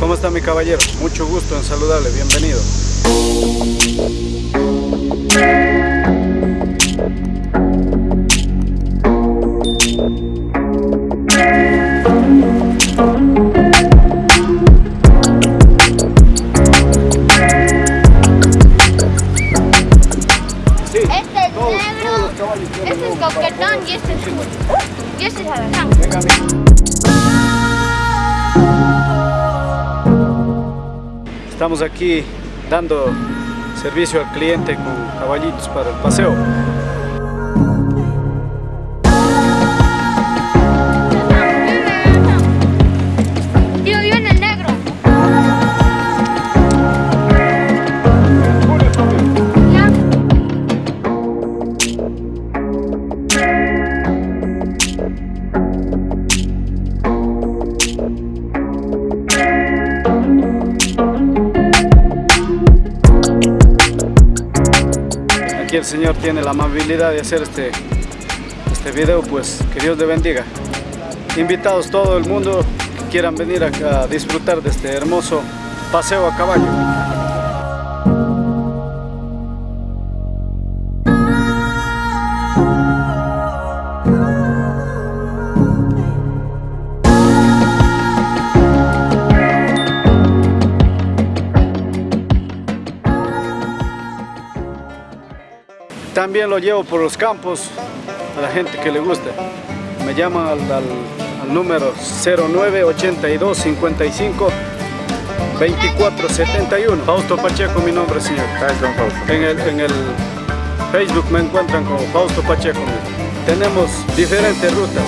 ¿Cómo está mi caballero? Mucho gusto en saludarle, bienvenido. Este es negro, este es coquetón y este es azul. Y este es. Estamos aquí dando servicio al cliente con caballitos para el paseo. Aquí el Señor tiene la amabilidad de hacer este, este video, pues que Dios le bendiga. Invitados todo el mundo que quieran venir a disfrutar de este hermoso paseo a caballo. También lo llevo por los campos a la gente que le gusta. Me llaman al, al- al número 0982 55 2471. Fausto Pacheco, mi nombre, señor. En el, en el Facebook me encuentran como Fausto Pacheco. Tenemos diferentes rutas.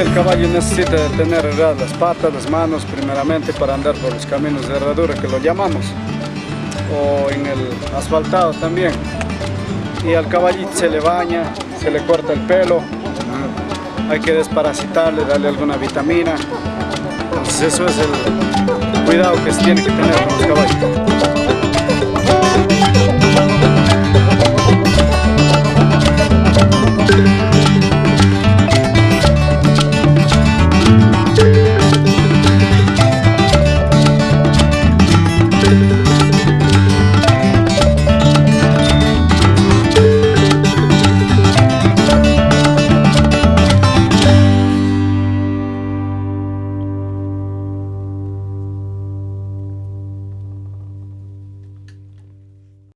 El caballo necesita tener las patas, las manos primeramente para andar por los caminos de herradura que lo llamamos o en el asfaltado también. Y al caballito se le baña, se le corta el pelo hay que desparasitarle, darle alguna vitamina. Entonces eso es el cuidado que se tiene que tener con los caballos